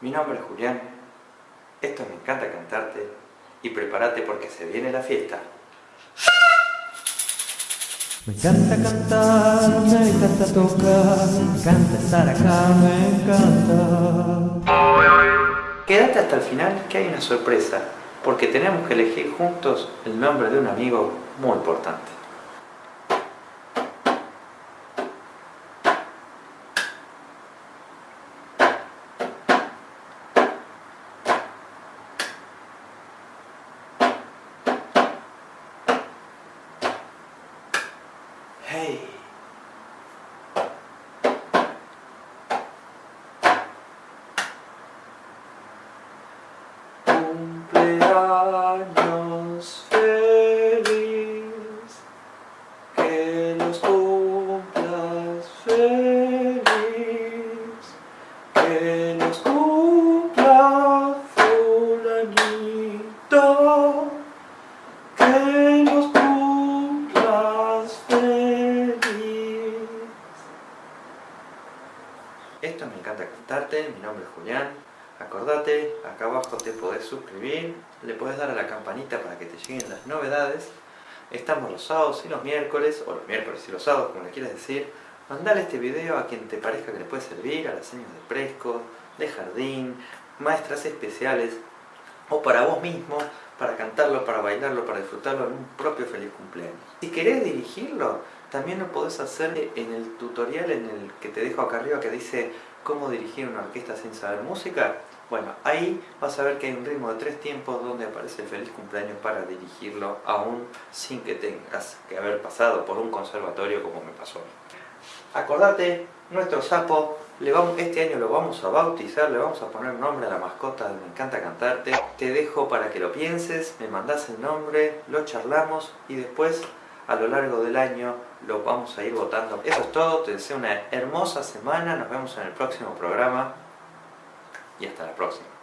Mi nombre es Julián, esto me encanta cantarte y prepárate porque se viene la fiesta. Me encanta cantar, me encanta tocar, me encanta estar acá, me encanta. Quédate hasta el final que hay una sorpresa, porque tenemos que elegir juntos el nombre de un amigo muy importante. Hey. Cumpleaños feliz, Esto me encanta cantarte, mi nombre es Julián. Acordate, acá abajo te podés suscribir, le podés dar a la campanita para que te lleguen las novedades. Estamos los sábados y los miércoles, o los miércoles y los sábados, como le quieras decir. Mandale este video a quien te parezca que le puede servir, a las señas de fresco, de jardín, maestras especiales, o para vos mismo, para cantarlo, para bailarlo, para disfrutarlo en un propio feliz cumpleaños. Si querés dirigirlo, también lo podés hacer en el tutorial en el que te dejo acá arriba que dice cómo dirigir una orquesta sin saber música. Bueno, ahí vas a ver que hay un ritmo de tres tiempos donde aparece el feliz cumpleaños para dirigirlo aún sin que tengas que haber pasado por un conservatorio como me pasó. Acordate, nuestro sapo, este año lo vamos a bautizar, le vamos a poner nombre a la mascota de Me Encanta Cantarte. Te dejo para que lo pienses, me mandás el nombre, lo charlamos y después a lo largo del año lo vamos a ir votando. Eso es todo, te deseo una hermosa semana, nos vemos en el próximo programa y hasta la próxima.